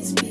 It's me.